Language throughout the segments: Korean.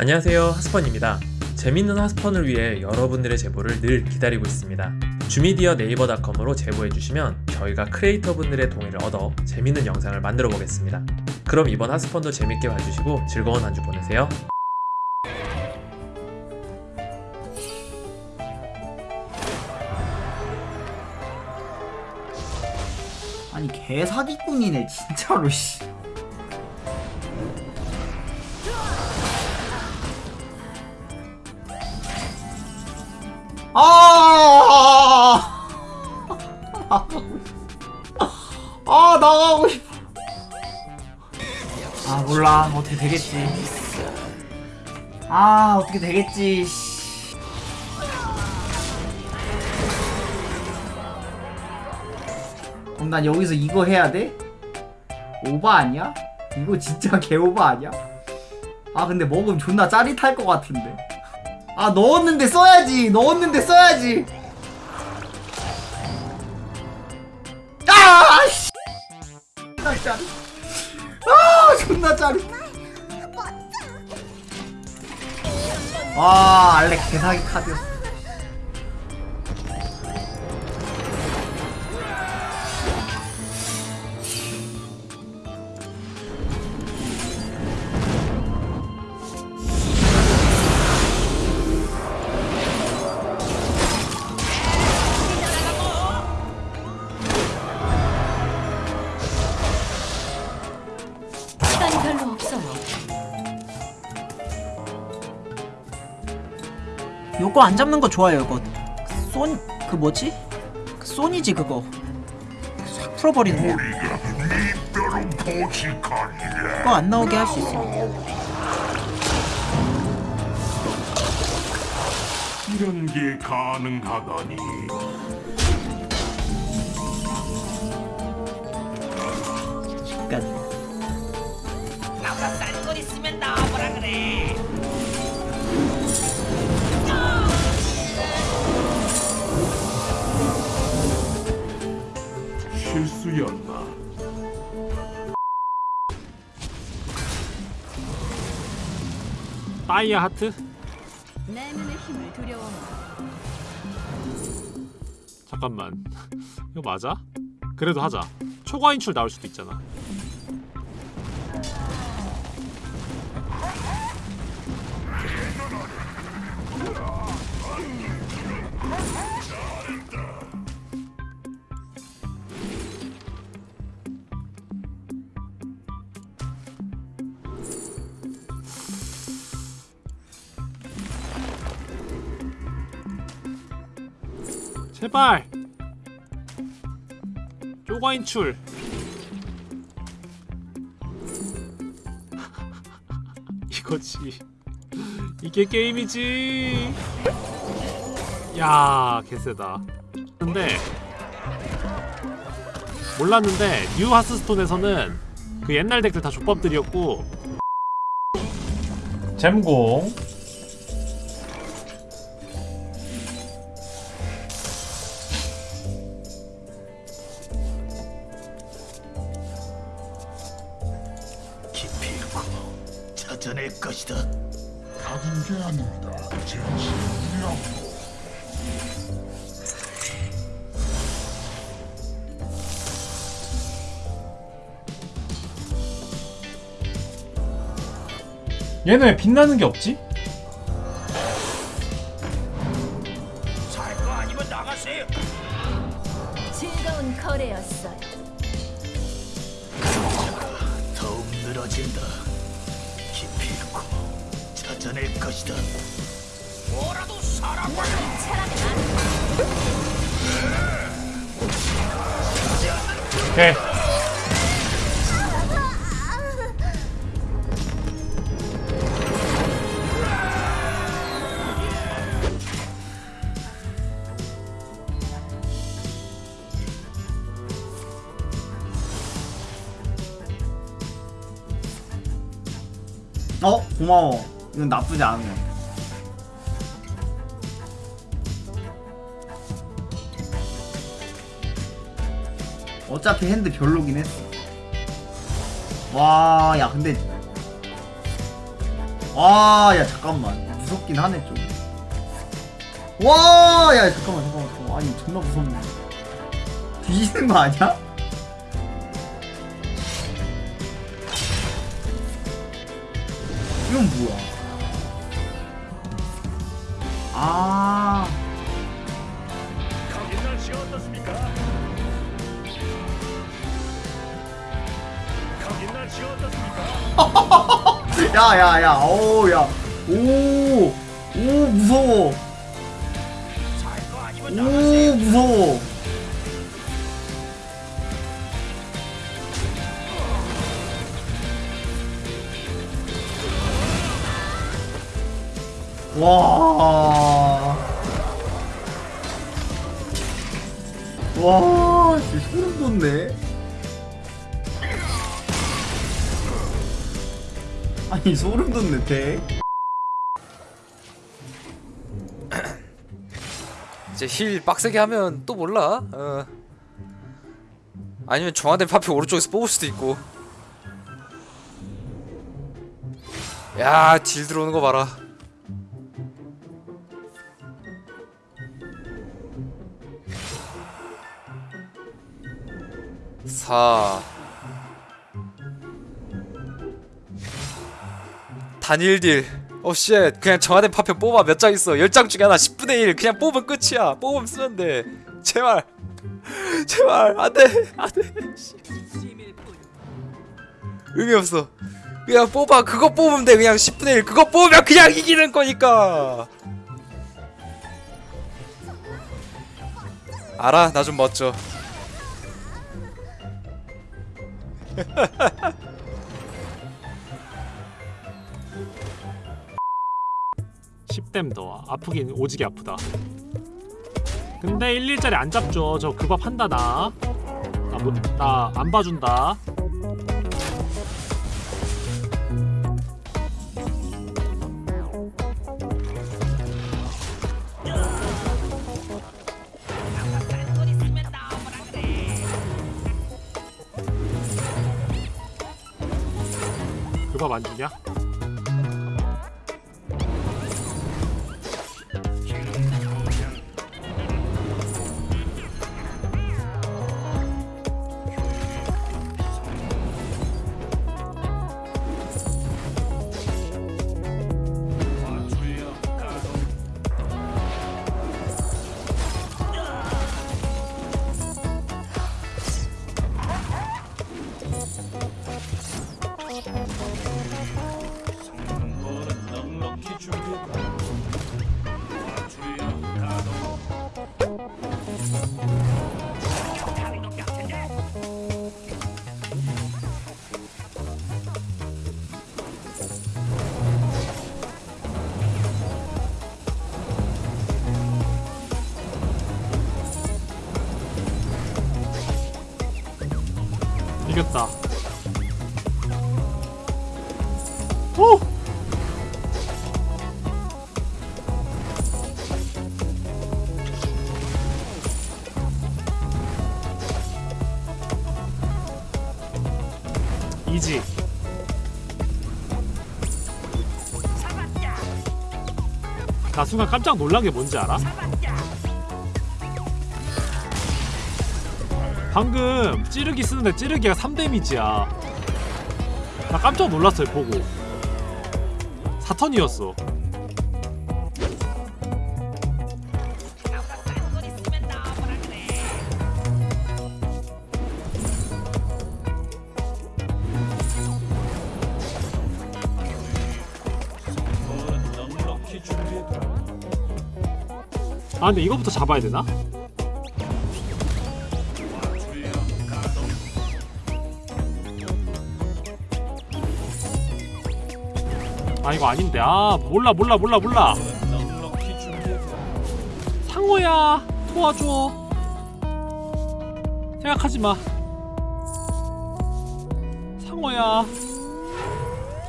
안녕하세요 하스펀입니다. 재밌는 하스펀을 위해 여러분들의 제보를 늘 기다리고 있습니다. 주미디어 네이버닷컴으로 제보해주시면 저희가 크리에이터분들의 동의를 얻어 재밌는 영상을 만들어 보겠습니다. 그럼 이번 하스펀도 재밌게 봐주시고 즐거운 한 주 보내세요. 아니 개사기꾼이네 진짜로 씨. 아! 아 나가고 싶어. 아 몰라 어떻게 되겠지. 아 어떻게 되겠지. 씨. 그럼 난 여기서 이거 해야 돼? 오바 아니야? 이거 진짜 개오바 아니야? 아 근데 먹으면 존나 짜릿할 것 같은데 아 넣었는데 써야지. 넣었는데 써야지. 아 씨. 존나 짜릿 아 존나 짜릿 와 알렉 개사기 카드였어 요거 안 잡는 거 좋아요 이거. 쏜.. 그 뭐지? 그 쏜이지 그거. 싹 풀어버리는 거. 그거 안 나오게 할 수 있어. 이런 게 가능하다니. 그니까. 실 수였나 다이아 하트? 내 눈의 힘을 두려워. 잠깐만 이거 맞아? 그래도 하자 초과 인출 나올 수도 있잖아 제발. 쪼가 인출. 이거지. 이게 게임이지. 야 개쎄다. 근데 몰랐는데 뉴 하스스톤에서는 그 옛날 덱들 다 족밥들이었고. 잼공 찾아낼 것이다. 다른 게 아닙니다 진실이라고 얘는 왜 빛나는 게 없지? 살거 아니면 나가세요. 즐거운 거래였어요. 더욱 늘어진다. 찾아낼 것이다. 뭐라도 사라고 오케이 어? 고마워 이건 나쁘지 않은 거 어차피 핸드 별로긴 했어 와 야 근데 아, 야, 잠깐만. 무섭긴 하네, 좀. 와, 야, 잠깐만, 잠깐만, 잠깐만. 아니, 존나 무섭네. 뒤지는 거 아니야? 이건 뭐야? 아, 거긴 날씨 어떻습니까? 거긴 날씨 어떻습니까? 야, 야, 야, 오, 야, 오, 오, 무서워. 오. 무서워. 와. 와, 진짜 소름 돋네. 아니, 소름 돋네, 대. 이제 힐 빡세게 하면 또 몰라. 어. 아니면 정화된 파피 오른쪽에서 뽑을 수도 있고. 야, 딜 들어오는 거 봐라. 사 단일 딜. 어, shit. 그냥 정화된 파편 뽑아. 몇 장 있어. 10장 중에 하나 10분의 1. 그냥 뽑으면 끝이야. 뽑으면 쓰면 돼. 제발. 제발. 안 돼. 안 돼. 씨. 의미 없어. 그냥 뽑아. 그거 뽑으면 돼. 그냥 10분의 1. 그거 뽑으면 그냥 이기는 거니까. 알아. 나 좀 멋져. 10댐 더. 아프긴 오지게 아프다. 근데 1일짜리 안 잡죠. 저 그 밥 한다 나나안 봐준다 안 주냐? 오! 이지. 나 순간 깜짝 놀란 게 뭔지 알아? 방금 찌르기 쓰는데 찌르기가 3데미지야 나 깜짝 놀랐어요 보고 4턴이었어 아 근데 이거부터 잡아야 되나? 아 이거 아닌데. 아 몰라 몰라 몰라 몰라. 상호야 도와줘. 생각하지마. 상호야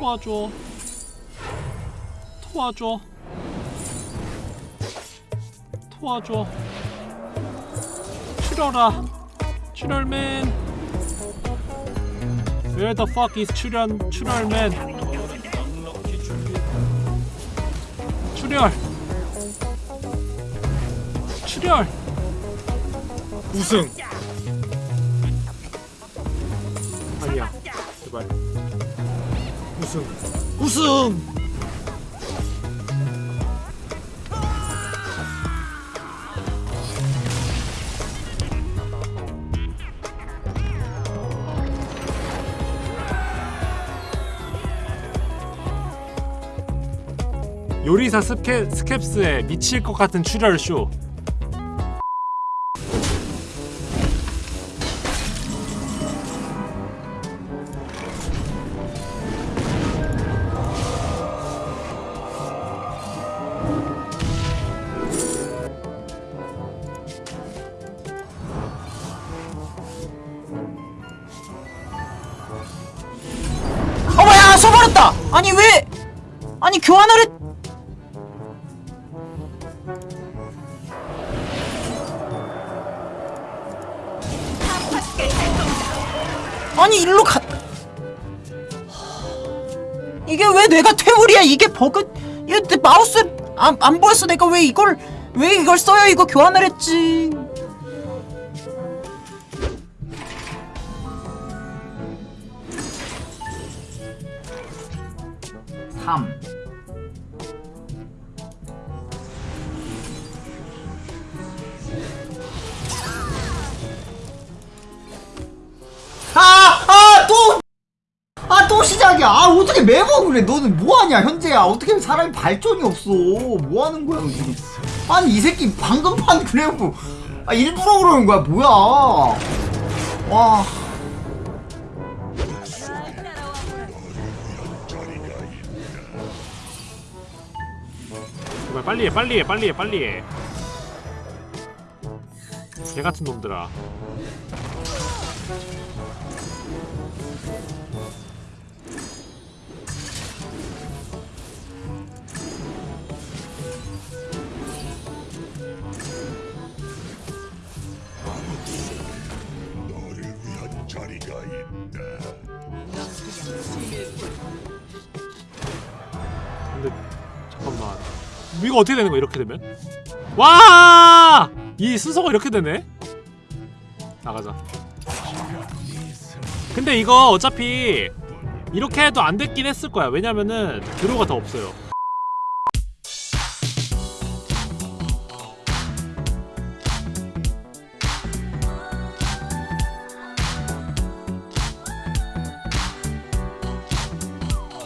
도와줘. 도와줘. 도와줘. 출혈아 출혈맨. Where the fuck is 출혈 출혈맨 출혈. 출혈. 우승. 아니야. 제발. 우승. 우승 요리사 스케, 스캡스의 미칠 것 같은 출혈 쇼. 어머야 써버렸다! 아니 왜? 아니 교환을 했 아니 일로 가. 이게 왜 내가 퇴물이야? 이게 버그 이거 내 마우스 안, 안 보였어. 내가 왜 이걸 왜 이걸 써요? 이거 교환을 했지. 삼 시작이야. 아, 어떻게 매번 그래. 너는 뭐하냐, 현재야. 어떻게 사람이 발전이 없어. 뭐하는 거야, 너 지금. 아니, 이 새끼 방금 판 그래프. 아, 일부러 그러는 거야, 뭐야. 와. 정말 빨리 해 빨리 해 빨리 해 빨리 해 개같은 놈들아. 근데 잠깐만 이거 어떻게 되는 거야 이렇게 되면? 와! 이 순서가 이렇게 되네? 나가자 근데 이거 어차피 이렇게 해도 안 됐긴 했을 거야. 왜냐면은 드로우가 더 없어요